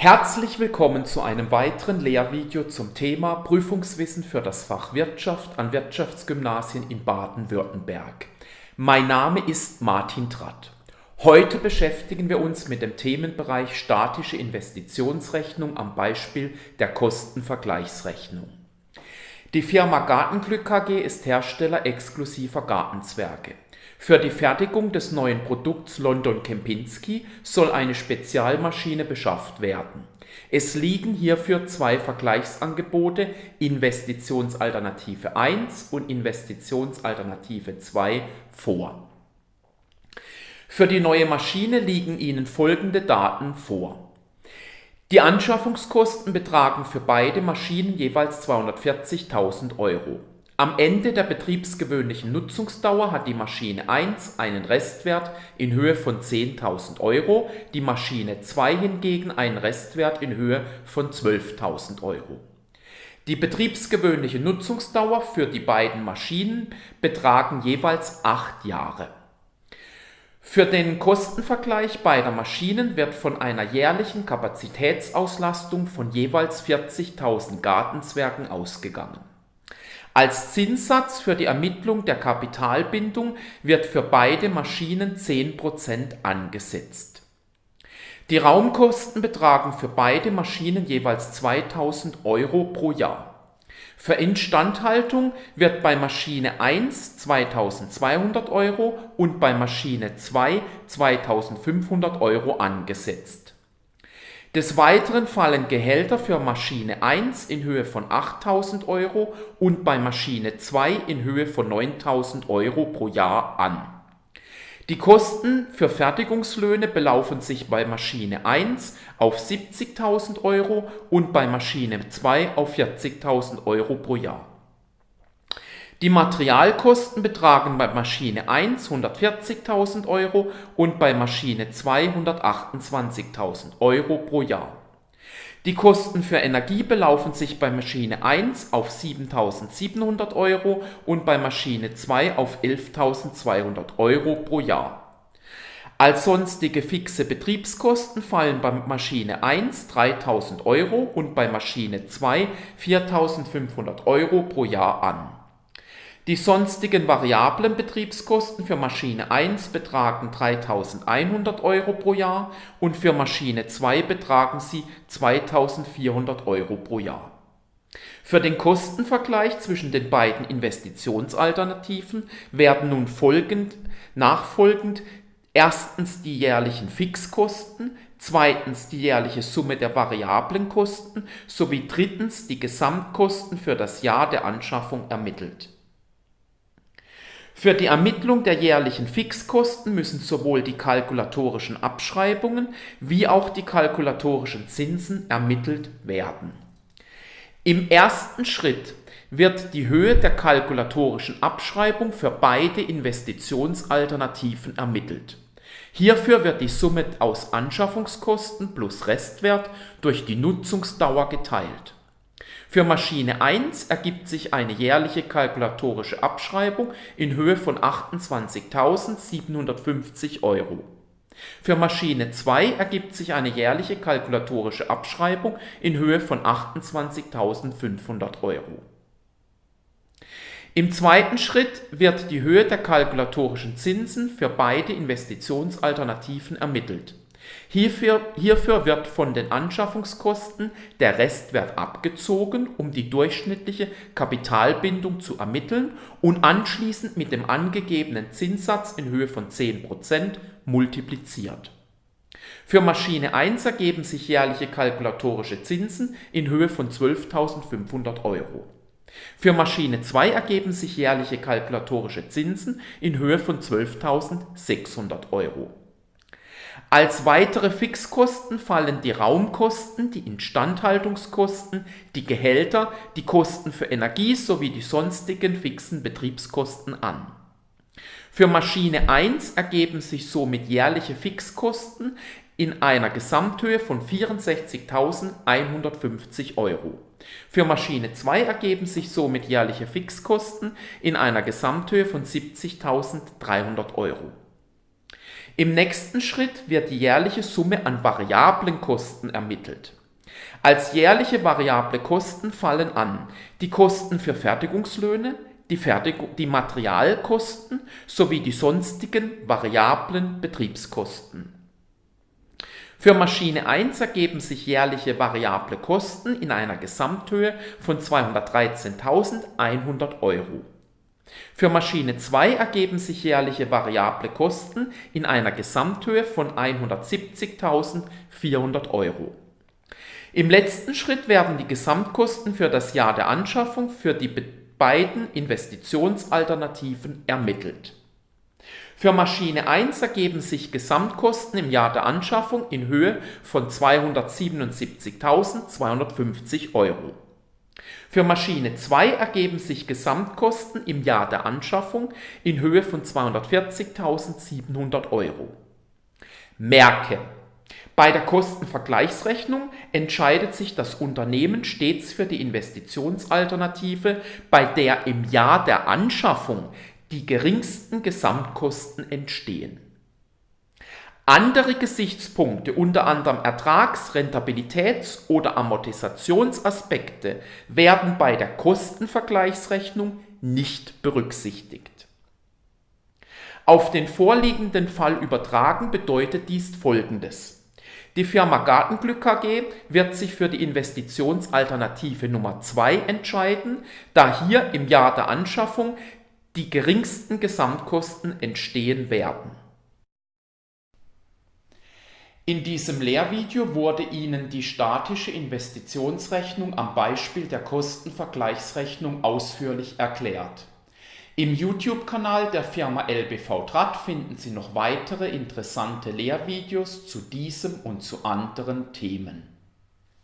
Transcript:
Herzlich willkommen zu einem weiteren Lehrvideo zum Thema Prüfungswissen für das Fach Wirtschaft an Wirtschaftsgymnasien in Baden-Württemberg. Mein Name ist Martin Tratt. Heute beschäftigen wir uns mit dem Themenbereich statische Investitionsrechnung am Beispiel der Kostenvergleichsrechnung. Die Firma Gartenglück KG ist Hersteller exklusiver Gartenzwerge. Für die Fertigung des neuen Produkts London Kempinski soll eine Spezialmaschine beschafft werden. Es liegen hierfür zwei Vergleichsangebote Investitionsalternative 1 und Investitionsalternative 2 vor. Für die neue Maschine liegen Ihnen folgende Daten vor. Die Anschaffungskosten betragen für beide Maschinen jeweils 240.000 Euro. Am Ende der betriebsgewöhnlichen Nutzungsdauer hat die Maschine 1 einen Restwert in Höhe von 10.000 Euro, die Maschine 2 hingegen einen Restwert in Höhe von 12.000 Euro. Die betriebsgewöhnliche Nutzungsdauer für die beiden Maschinen betragen jeweils 8 Jahre. Für den Kostenvergleich beider Maschinen wird von einer jährlichen Kapazitätsauslastung von jeweils 40.000 Gartenzwergen ausgegangen als Zinssatz für die Ermittlung der Kapitalbindung wird für beide Maschinen 10% angesetzt. Die Raumkosten betragen für beide Maschinen jeweils 2000 Euro pro Jahr. Für Instandhaltung wird bei Maschine 1 2200 Euro und bei Maschine 2 2500 Euro angesetzt des Weiteren fallen Gehälter für Maschine 1 in Höhe von 8.000 Euro und bei Maschine 2 in Höhe von 9.000 Euro pro Jahr an. Die Kosten für Fertigungslöhne belaufen sich bei Maschine 1 auf 70.000 Euro und bei Maschine 2 auf 40.000 Euro pro Jahr die Materialkosten betragen bei Maschine 1 140.000 Euro und bei Maschine 2 128.000 Euro pro Jahr. Die Kosten für Energie belaufen sich bei Maschine 1 auf 7.700 Euro und bei Maschine 2 auf 11.200 Euro pro Jahr. Als sonstige fixe Betriebskosten fallen bei Maschine 1 3.000 Euro und bei Maschine 2 4.500 Euro pro Jahr an die sonstigen variablen Betriebskosten für Maschine 1 betragen 3.100 Euro pro Jahr und für Maschine 2 betragen sie 2.400 Euro pro Jahr. Für den Kostenvergleich zwischen den beiden Investitionsalternativen werden nun folgend, nachfolgend erstens die jährlichen Fixkosten, zweitens die jährliche Summe der variablen Kosten sowie drittens die Gesamtkosten für das Jahr der Anschaffung ermittelt für die Ermittlung der jährlichen Fixkosten müssen sowohl die kalkulatorischen Abschreibungen wie auch die kalkulatorischen Zinsen ermittelt werden. Im ersten Schritt wird die Höhe der kalkulatorischen Abschreibung für beide Investitionsalternativen ermittelt. Hierfür wird die Summe aus Anschaffungskosten plus Restwert durch die Nutzungsdauer geteilt für Maschine 1 ergibt sich eine jährliche kalkulatorische Abschreibung in Höhe von 28.750 Euro. Für Maschine 2 ergibt sich eine jährliche kalkulatorische Abschreibung in Höhe von 28.500 Euro. Im zweiten Schritt wird die Höhe der kalkulatorischen Zinsen für beide Investitionsalternativen ermittelt Hierfür, hierfür wird von den Anschaffungskosten der Restwert abgezogen, um die durchschnittliche Kapitalbindung zu ermitteln und anschließend mit dem angegebenen Zinssatz in Höhe von 10% multipliziert. Für Maschine 1 ergeben sich jährliche kalkulatorische Zinsen in Höhe von 12.500 Euro. Für Maschine 2 ergeben sich jährliche kalkulatorische Zinsen in Höhe von 12.600 Euro als weitere Fixkosten fallen die Raumkosten, die Instandhaltungskosten, die Gehälter, die Kosten für Energie sowie die sonstigen fixen Betriebskosten an. Für Maschine 1 ergeben sich somit jährliche Fixkosten in einer Gesamthöhe von 64.150 Euro. Für Maschine 2 ergeben sich somit jährliche Fixkosten in einer Gesamthöhe von 70.300 Euro. Im nächsten Schritt wird die jährliche Summe an variablen Kosten ermittelt. Als jährliche variable Kosten fallen an die Kosten für Fertigungslöhne, die, Fertigung, die Materialkosten sowie die sonstigen variablen Betriebskosten. Für Maschine 1 ergeben sich jährliche variable Kosten in einer Gesamthöhe von 213.100 Euro. Für Maschine 2 ergeben sich jährliche variable Kosten in einer Gesamthöhe von 170.400 Euro. Im letzten Schritt werden die Gesamtkosten für das Jahr der Anschaffung für die beiden Investitionsalternativen ermittelt. Für Maschine 1 ergeben sich Gesamtkosten im Jahr der Anschaffung in Höhe von 277.250 Euro. Für Maschine 2 ergeben sich Gesamtkosten im Jahr der Anschaffung in Höhe von 240.700 Euro. Merke! Bei der Kostenvergleichsrechnung entscheidet sich das Unternehmen stets für die Investitionsalternative, bei der im Jahr der Anschaffung die geringsten Gesamtkosten entstehen. Andere Gesichtspunkte, unter anderem Ertrags-, Rentabilitäts- oder Amortisationsaspekte, werden bei der Kostenvergleichsrechnung nicht berücksichtigt. Auf den vorliegenden Fall übertragen bedeutet dies folgendes. Die Firma Gartenglück AG wird sich für die Investitionsalternative Nummer 2 entscheiden, da hier im Jahr der Anschaffung die geringsten Gesamtkosten entstehen werden. In diesem Lehrvideo wurde Ihnen die statische Investitionsrechnung am Beispiel der Kostenvergleichsrechnung ausführlich erklärt. Im YouTube-Kanal der Firma LBV Trat finden Sie noch weitere interessante Lehrvideos zu diesem und zu anderen Themen.